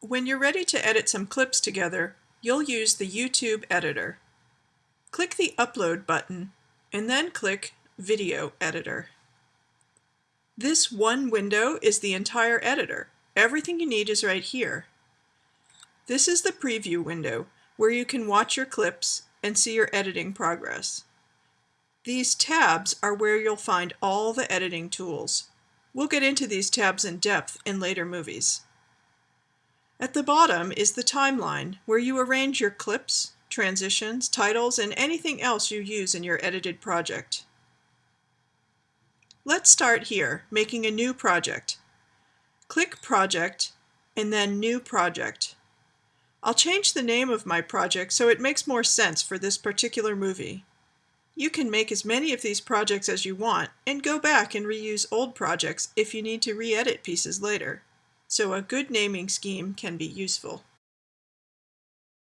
When you're ready to edit some clips together, you'll use the YouTube editor. Click the Upload button and then click Video Editor. This one window is the entire editor. Everything you need is right here. This is the preview window where you can watch your clips and see your editing progress. These tabs are where you'll find all the editing tools. We'll get into these tabs in depth in later movies. At the bottom is the timeline, where you arrange your clips, transitions, titles, and anything else you use in your edited project. Let's start here, making a new project. Click Project, and then New Project. I'll change the name of my project so it makes more sense for this particular movie. You can make as many of these projects as you want, and go back and reuse old projects if you need to re-edit pieces later so a good naming scheme can be useful.